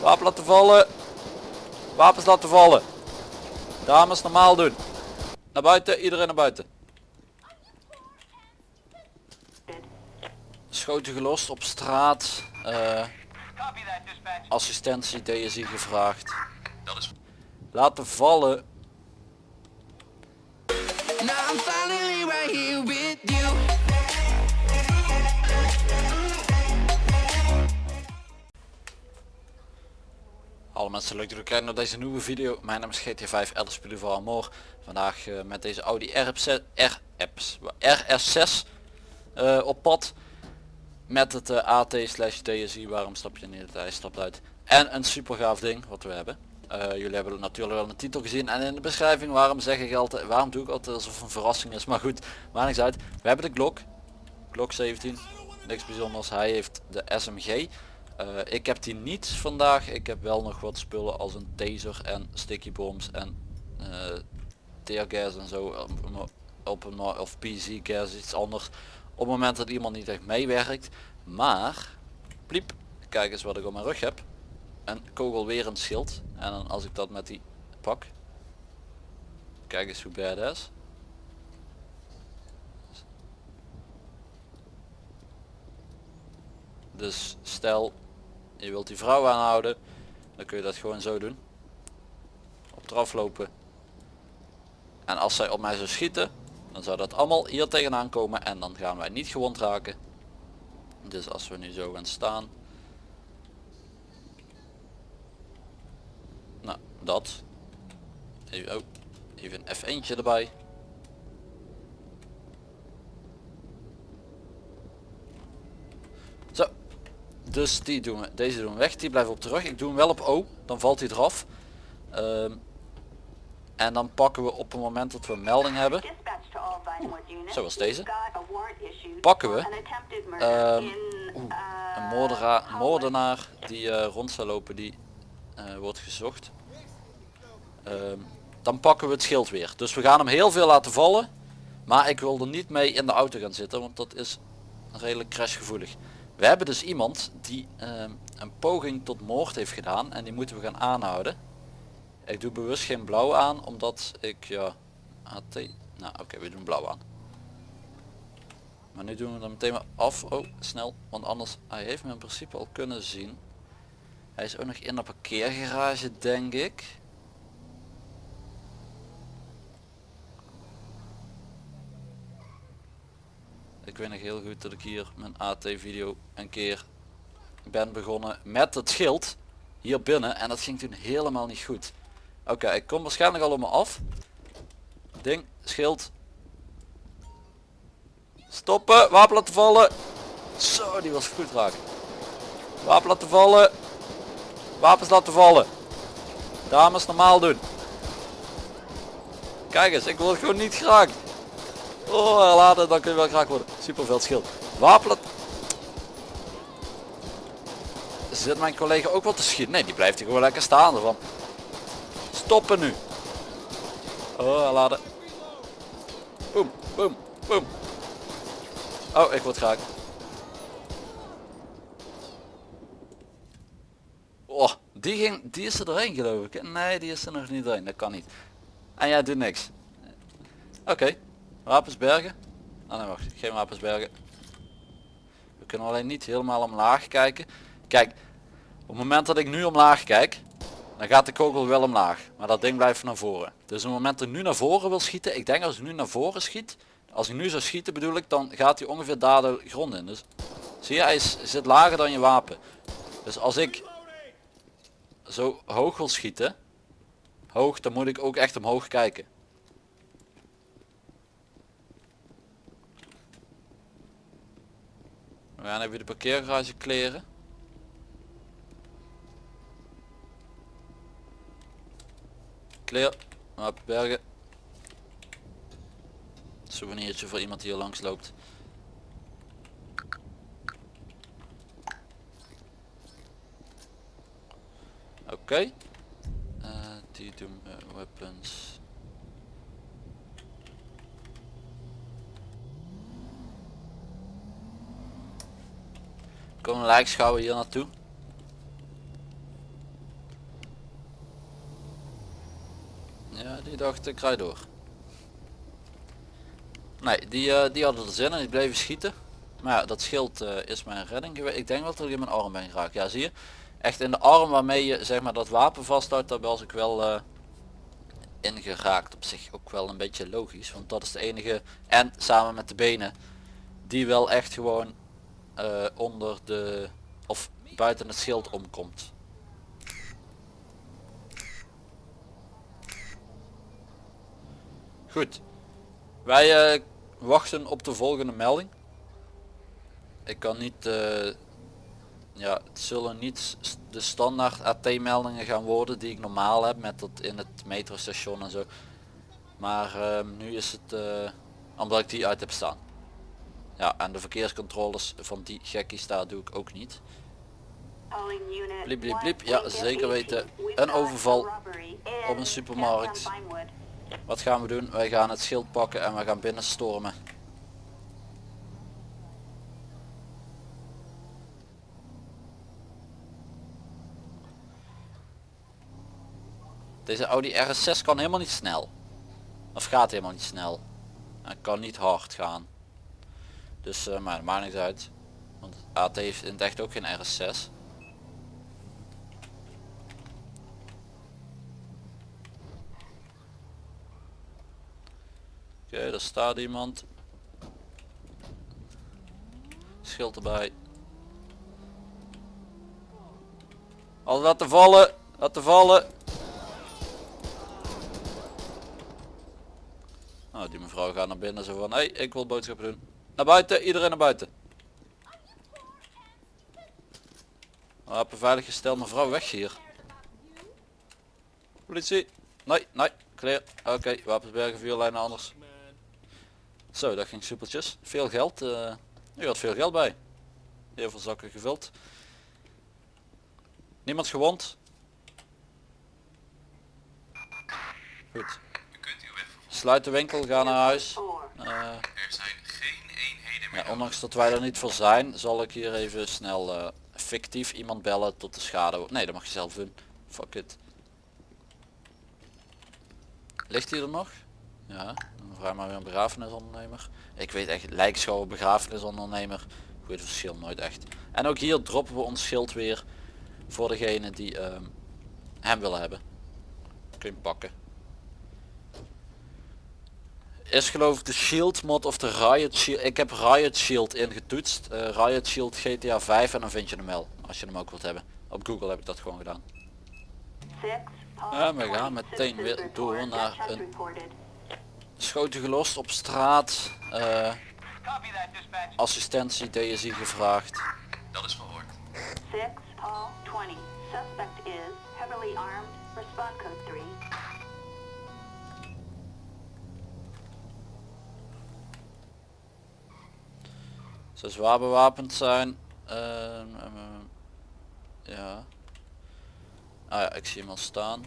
Wapen laten vallen. Wapens laten vallen. Dames normaal doen. Naar buiten, iedereen naar buiten. Schoten gelost op straat. eh, assistentie DSI gevraagd. Laten vallen. Alle mensen leuk dat jullie kijken naar deze nieuwe video. Mijn naam is GT5 Elders spelen voor Amor. Vandaag eh, met deze Audi RS6, RS, RS6 eh, op pad. Met het eh, AT slash DSI. Waarom stap je niet? Hij stapt uit. En een super gaaf ding wat we hebben. Jullie hebben natuurlijk wel een titel gezien en in de beschrijving waarom zeg ik altijd, waarom doe ik altijd alsof een verrassing is. Maar goed, maakt niks uit. We hebben de Glock. Glock 17. Niks bijzonders. Hij heeft de SMG. Eh, ik heb die niet vandaag. Ik heb wel nog wat spullen als een taser en sticky bombs en uh, teargas en zo op, een of PC gas iets anders. Op het moment dat iemand niet echt meewerkt. Maar pliep, kijk eens wat ik op mijn rug heb. Een kogelwerend schild. En dan als ik dat met die pak. Kijk eens hoe badass. Dus stel je wilt die vrouw aanhouden, dan kun je dat gewoon zo doen. Op eraf lopen. En als zij op mij zou schieten, dan zou dat allemaal hier tegenaan komen en dan gaan wij niet gewond raken. Dus als we nu zo gaan staan. Nou, dat. Even, oh, even een F1 erbij. Zo, dus die doen we, deze doen we weg, die blijven op terug. Ik doe hem wel op O, dan valt hij eraf. Ehm, en dan pakken we op het moment dat we een melding hebben, Zoals deze. pakken we Ehm, een moordenaar die eh, rond zou lopen, die eh, wordt gezocht. Ehm, dan pakken we het schild weer. Dus we gaan hem heel veel laten vallen. Maar ik wil er niet mee in de auto gaan zitten, want dat is redelijk crashgevoelig. We hebben dus iemand die ehm, een poging tot moord heeft gedaan en die moeten we gaan aanhouden. Ik doe bewust geen blauw aan, omdat ik ja AT. Nou oké, we doen blauw aan. Maar nu doen we hem meteen maar af. Oh, snel, want anders hij heeft me in principe al kunnen zien. Hij is ook nog in de parkeergarage, denk ik. Ik weet nog heel goed dat ik hier mijn AT video een keer ben begonnen met het schild hier binnen en dat ging toen helemaal niet goed. Oké, ik kom waarschijnlijk al op me af. Ding, schild. Stoppen, wapen laten vallen. Zo, die was goed raak. Wapen laten vallen. Wapens laten vallen. Dames normaal doen. Kijk eens, ik word gewoon niet geraakt. Oh, laden, dan kun je wel geraakt worden. Super veel schild. Wapen laten... Zit mijn collega ook wat te schieten? Nee, die blijft hier gewoon lekker staan ervan. Stoppen nu. Oh, laden. Boom, boom, boom. Oh, ik word geraakt. Oh, die, ging, die is er doorheen geloof ik. Nee, die is er nog niet doorheen. Dat kan niet. En jij doet niks. Oké. Bergen. Oh nee, wacht. Geen wapens bergen. We kunnen alleen niet helemaal omlaag kijken. Kijk, op het moment dat ik nu omlaag kijk, dan gaat de kogel wel omlaag. Maar dat ding blijft naar voren. Dus op het moment dat ik nu naar voren wil schieten, ik denk als ik nu naar voren schiet, als ik nu zou schieten bedoel ik, dan gaat hij ongeveer daar de grond in. Dus zie je, hij is, zit lager dan je wapen. Dus als ik zo hoog wil schieten, hoog, dan moet ik ook echt omhoog kijken. We gaan even de parkeergarage kleren. Clear. Op bergen. Souvenirtje voor iemand die hier langs loopt. Oké. Eh, die doen we weapons. een hier naartoe. Ja, die dacht ik rij door. Nee, die, eh, die hadden er zin en ik bleven schieten. Maar ja, dat schild eh, is mijn redding geweest. Ik denk wel dat ik in mijn arm ben geraakt. Ja, zie je? Echt in de arm waarmee je zeg maar dat wapen vasthoudt, daar was ik wel eh, ingeraakt. Op zich ook wel een beetje logisch, want dat is de enige. En samen met de benen, die wel echt gewoon eh, onder de, of buiten het schild omkomt. Goed. Wij eh, wachten op de volgende melding. Ik kan niet, eh, ja, het zullen niet de standaard AT meldingen gaan worden die ik normaal heb met dat in het metrostation en zo. Maar nu is het omdat ik die uit heb staan. Ja, en de verkeerscontroles van die gekkies daar doe ik ook niet. Bliep, bliep, bliep. Ja, zeker 18. weten. Een overval op een supermarkt. Wat gaan we doen? Wij gaan het schild pakken en we gaan binnenstormen. Deze Audi RS6 kan helemaal niet snel. Of gaat helemaal niet snel. En kan niet hard gaan. Dus eh, maar maakt niks uit. Want AT heeft in het echt ook geen RS6. Oké, er staat iemand. Schild erbij. Al laten vallen, laten vallen. Nou, die mevrouw gaat naar binnen zo van, hé, hey, ik wil boodschappen doen. Naar buiten, iedereen naar buiten. Wapen veilig gesteld, mevrouw weg hier. Politie. Nee, nee, clear. Oké, wapensbergen, vuurlijnen anders. Zo, dat ging soepeltjes. Veel geld. eh u had veel geld bij. Heel veel zakken gevuld. Niemand gewond. Goed. Sluit de winkel, ga naar huis. Four. Eh, Er zijn geen eenheden meer. Ondanks dat wij er niet voor zijn, zal ik hier even snel eh, fictief iemand bellen tot de schade. Nee, dat mag je zelf doen. Fuck it. Ligt hij er nog? Ja, dan vraag maar weer een begrafenisondernemer. Ik weet echt, lijkschouwer, begrafenisondernemer. Goed verschil nooit echt. En ook hier droppen we ons schild weer voor degene die ehm, hem willen hebben. Kun je pakken. Is geloof ik de Shield mod of de Riot Shield. Ik heb Riot Shield ingetoetst. Eh, Riot Shield GTA 5 en dan vind je hem wel. Als je hem ook wilt hebben. Op Google heb ik dat gewoon gedaan. Paul Ja, we gaan 20. meteen weer door naar een-. Schoten gelost op straat. eh, assistentie DSI gevraagd. Dat is verhoord. Six, Paul 20. Suspect is Ze zwaar bewapend zijn. Ehm, ehm, ehm, ja. Ah ja, ik zie hem al staan.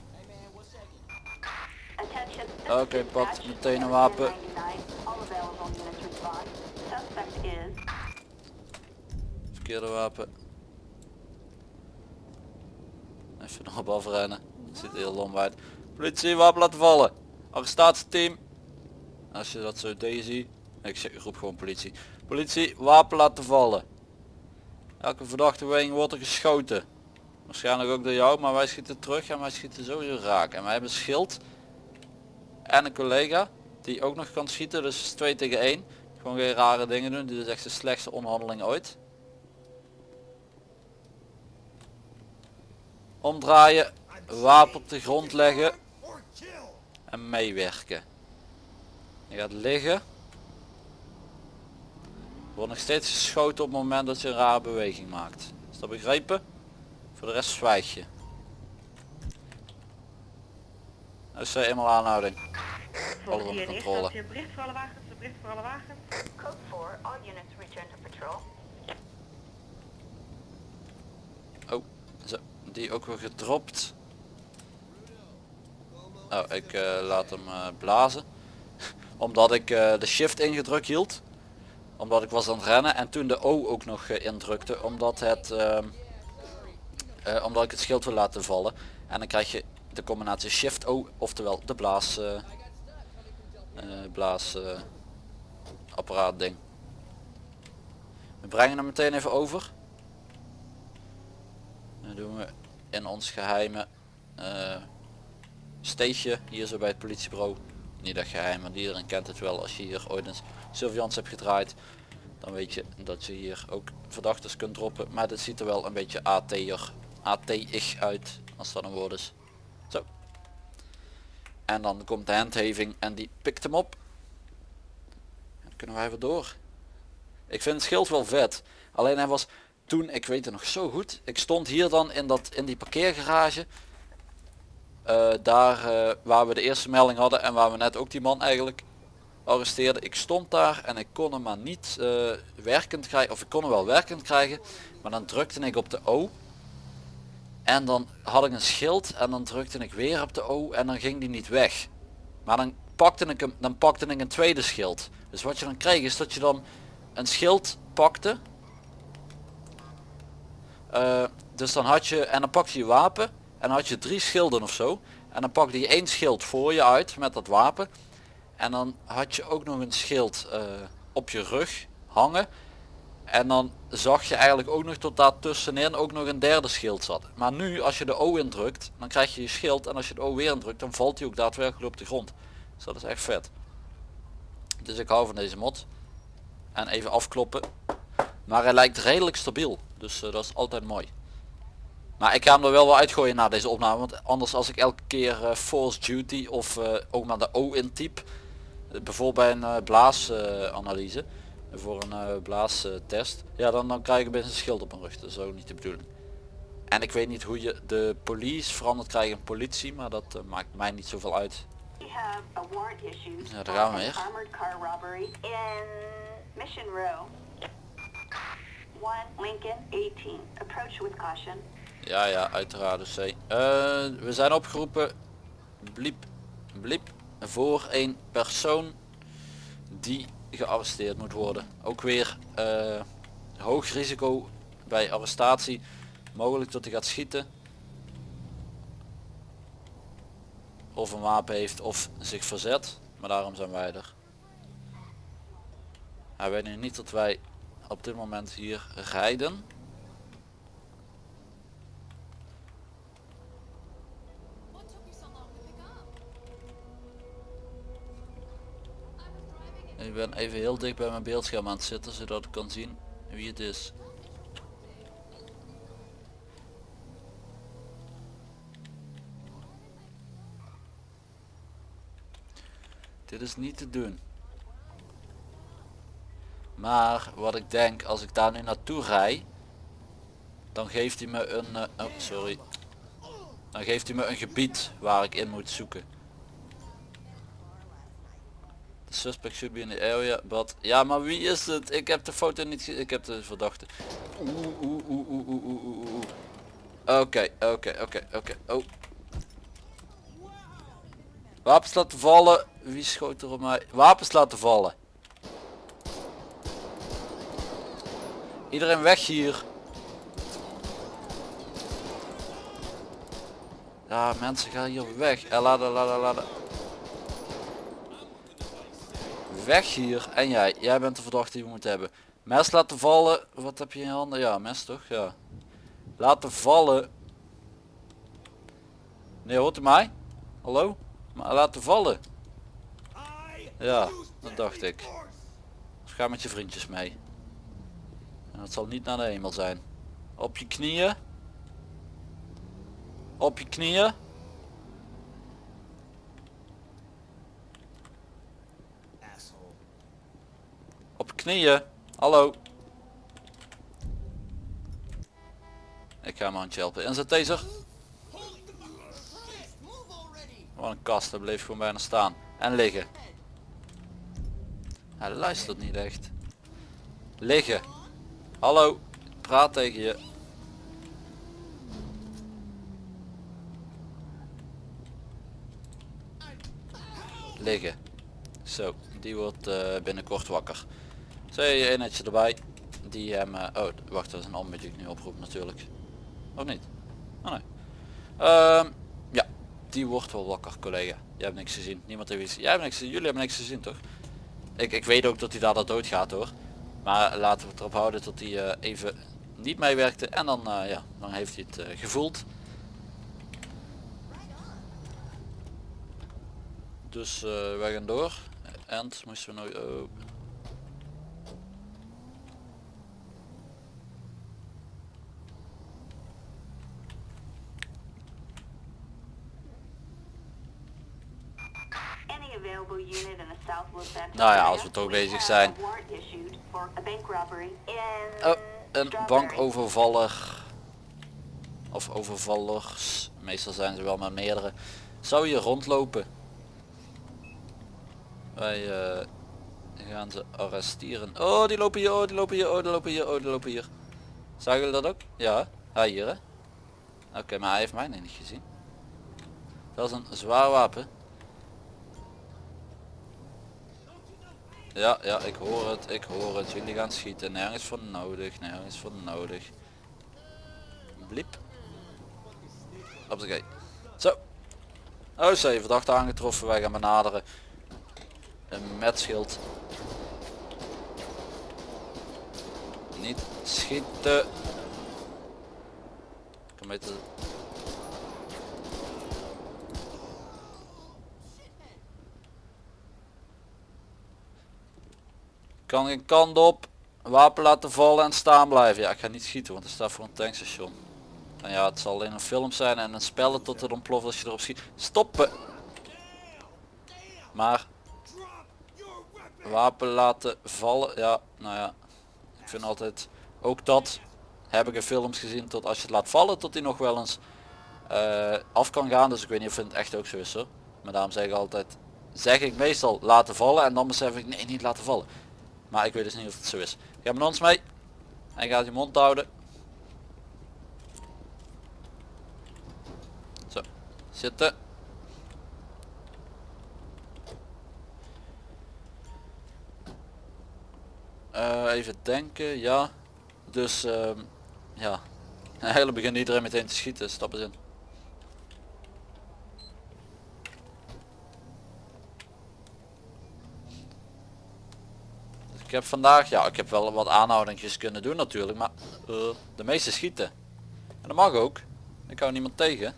Oké, dispatch. meteen een wapen. 99. All available units respond. Suspect is Verkeerde wapen. Even nog op afrennen. Ziet er heel lom uit. Politie, wapen laten vallen. Arrestatieteam. Als je dat zo Daisy. Ik zeg, roep gewoon politie. Politie, wapen laten vallen. Elke verdachte beweging wordt er geschoten. Waarschijnlijk ook door jou, maar wij schieten terug en wij schieten sowieso raak. En wij hebben schild. En een collega die ook nog kan schieten, dus het is 2 tegen 1. Gewoon geen rare dingen doen, dit is echt de slechtste onderhandeling ooit. Omdraaien, wapen op de grond leggen en meewerken. Je gaat liggen. Wordt nog steeds geschoten op het moment dat je een rare beweging maakt. Is dat begrepen? Voor de rest zwijg je. Dat is eh, eenmaal aanhouding. Alles onder controle. Bericht voor alle wagens, bericht voor alle wagens. code 4. All units return to patrol. Oh, zo, die ook weer gedropt. Oh, ik eh, laat hem eh, blazen. Omdat ik eh, de shift ingedrukt hield. Omdat ik was aan het rennen en toen de O ook nog eh, indrukte. Omdat het, eh, omdat ik het schild wil laten vallen. En dan krijg je de combinatie Shift O, oftewel de blaas, eh, blaas apparaat ding. We brengen hem meteen even over. Dan doen we in ons geheime eh steegje hier zo bij het politiebureau. Niet dat geheim, want iedereen kent het wel als je hier ooit een surveillance hebt gedraaid. Dan weet je dat je hier ook verdachten kunt droppen. Maar dit ziet er wel een beetje AT'er, AT-ig uit als dat een woord is. Zo. En dan komt de handheving en die pikt hem op. Dan kunnen wij weer door. Ik vind het schild wel vet. Alleen hij was toen, ik weet het nog zo goed. Ik stond hier dan in, dat, in die parkeergarage. Eh, daar eh, waar we de eerste melding hadden en waar we net ook die man eigenlijk arresteerden. Ik stond daar en ik kon hem maar niet eh, werkend krijgen. Of ik kon hem wel werkend krijgen. Maar dan drukte ik op de O. En dan had ik een schild en dan drukte ik weer op de O en dan ging die niet weg. Maar dan pakte ik hem, dan pakte ik een tweede schild. Dus wat je dan kreeg is dat je dan een schild pakte. Eh, dus dan had je, en dan pakte je je wapen en dan had je drie schilden of zo. En dan pakte je één schild voor je uit met dat wapen. En dan had je ook nog een schild eh, op je rug hangen. En dan zag je eigenlijk ook nog tot daar tussenin ook nog een derde schild zat. Maar nu als je de O indrukt, dan krijg je je schild. En als je de O weer indrukt, dan valt hij ook daadwerkelijk op de grond. Dus dat is echt vet. Dus ik hou van deze mod. En even afkloppen. Maar hij lijkt redelijk stabiel. Dus eh, dat is altijd mooi. Maar ik ga hem er wel wel uitgooien na deze opname. Want anders als ik elke keer eh, Force Duty of eh, ook maar de O in type. eh, bijvoorbeeld bij een uh, blaasanalyse. voor een uh, blaastest. ja dan, dan krijg ik een schild op mijn rug. Dat is ook niet de bedoeling. En ik weet niet hoe je de police verandert krijg in politie. Maar dat maakt mij niet zoveel uit. Ja, daar gaan we weer. an armored car robbery in Mission Row. 1 Lincoln 18. Approach with caution. Ja, ja, uiteraard. Dus, hey. Eh, we zijn opgeroepen, bliep, bliep, voor een persoon die gearresteerd moet worden. Ook weer eh, hoog risico bij arrestatie. Mogelijk dat hij gaat schieten. Of een wapen heeft of zich verzet. Maar daarom zijn wij er. Hij weet nu niet dat wij op dit moment hier rijden. Ik ben even heel dicht bij mijn beeldscherm aan het zitten zodat ik kan zien wie het is. Dit is niet te doen. Maar wat ik denk als ik daar nu naartoe rij, dan geeft hij me een, eh, oh sorry, dan geeft hij me een gebied waar ik in moet zoeken. The suspect should be in the area, but... Ja, maar wie is het? Ik heb de foto niet ge- Ik heb de verdachte. Oeh, oeh, oeh, oeh, oeh, oeh, oeh. Oké, oké, oké, oké. Oh. Wapens laten vallen. Wie schoot er op mij? Wapens laten vallen. Iedereen weg hier. Ja, mensen gaan hier weg. Eh, laat, laat, laat, laat. Weg hier. En jij. Jij bent de verdachte die we moeten hebben. Mes laten vallen. Wat heb je in je handen? Ja, mes toch? Ja. Laten vallen. Nee, hoort u mij? Hallo? Maar laten vallen. Ja, dat dacht ik. Ga met je vriendjes mee. En dat zal niet naar de hemel zijn. Op je knieën. Op je knieën. Op je knieën. Hallo. Ik ga hem handje helpen. Inzet deze. Wat een kast, hij bleef gewoon bijna staan. En liggen. Hij luistert niet echt. Liggen. Hallo. Praat tegen je. Liggen. Zo, die wordt eh, binnenkort wakker. Een eenheidje erbij. Die hem... eh, oh, wacht, dat is een ander die ik nu oproep natuurlijk. Of niet? Oh nee. Ehm, ja. die wordt wel wakker collega. Jij hebt niks gezien. Niemand heeft iets. Jij hebt niks. Jullie hebben niks gezien toch? Ik, ik weet ook dat hij daar dood gaat hoor. Maar laten we het erop houden dat hij eh, even niet meewerkte. En dan, eh, ja, dan heeft hij het eh, gevoeld. Dus eh, wij gaan door. En moesten we nog... Nou ja, als we toch bezig zijn. Oh, een bankovervaller. Of overvallers. Meestal zijn ze wel met meerdere. Zou hier rondlopen. Wij eh, gaan ze arresteren. Oh, die lopen hier, oh, die lopen hier, oh, die lopen hier, oh, die lopen hier. Zagen jullie dat ook? Ja, hij hier hè. Oké, maar hij heeft mij niet gezien. Dat is een zwaar wapen. Ja, ja, ik hoor het, ik hoor het. Jullie gaan schieten. Nergens voor nodig, nergens voor nodig. Bliep. Hoppakee. Zo. Oh, ze verdachte aangetroffen. Wij gaan benaderen. Een met schild. Niet schieten. Kom mee te... Kan geen kant op. Wapen laten vallen en staan blijven. Ja, ik ga niet schieten, want het staat voor een tankstation. En ja, het zal alleen een film zijn en een spel tot het ontploft als je erop schiet. Stoppen! Maar... Wapen laten vallen. Ja, nou ja. Ik vind altijd... Ook dat heb ik in films gezien tot als je het laat vallen tot hij nog wel eens eh, af kan gaan. Dus ik weet niet of het echt ook zo is hoor. Maar daarom zeg ik altijd... Zeg ik meestal laten vallen en dan besef ik nee niet laten vallen. Maar ik weet dus niet of het zo is. Ga met ons mee. Hij gaat je mond houden. Zo. Zitten. Eh, even denken. Ja. Dus ehm, ja. Eigenlijk begint iedereen meteen te schieten. Stap eens in. Heb vandaag, ja ik heb wel wat aanhoudingjes kunnen doen natuurlijk, maar eh, de meeste schieten. En dat mag ook. Ik hou niemand tegen.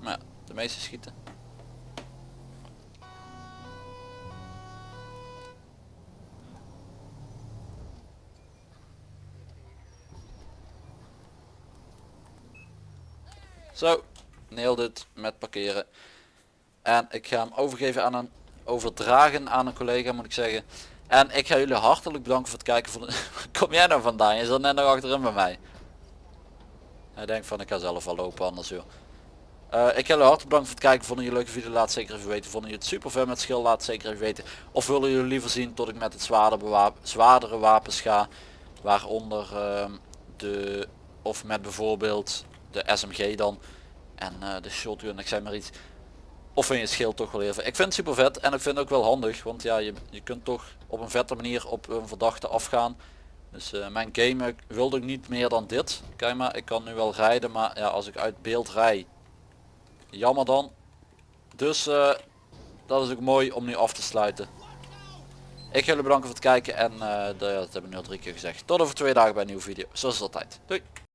Maar de meeste schieten. Zo, nailed het met parkeren. En ik ga hem overgeven aan een overdragen aan een collega moet ik zeggen. En ik ga jullie hartelijk bedanken voor het kijken van Kom jij nou vandaan? Je zat net nog achterin bij mij. Hij denkt van ik ga zelf wel lopen anders joh. Eh, ik ga jullie hartelijk bedanken voor het kijken. Vonden jullie leuke video? Laat zeker even weten. Vonden jullie het super ver met schil? Laat zeker even weten. Of willen jullie liever zien tot ik met het zwaardere, wapen, zwaardere wapens ga? Waaronder ehm, de of met bijvoorbeeld de SMG dan. En eh, de shotgun, ik zeg maar iets. Of vind je het schild toch wel even. Ik vind het super vet en ik vind het ook wel handig. Want ja, je, je kunt toch op een vette manier op een verdachte afgaan. Dus eh, mijn game wilde ik niet meer dan dit. Kijk maar, ik kan nu wel rijden. Maar ja, als ik uit beeld rij. Jammer dan. Dus eh, dat is ook mooi om nu af te sluiten. Ik ga jullie bedanken voor het kijken. En eh, dat heb ik nu al drie keer gezegd. Tot over twee dagen bij een nieuwe video. Zoals altijd. Doei.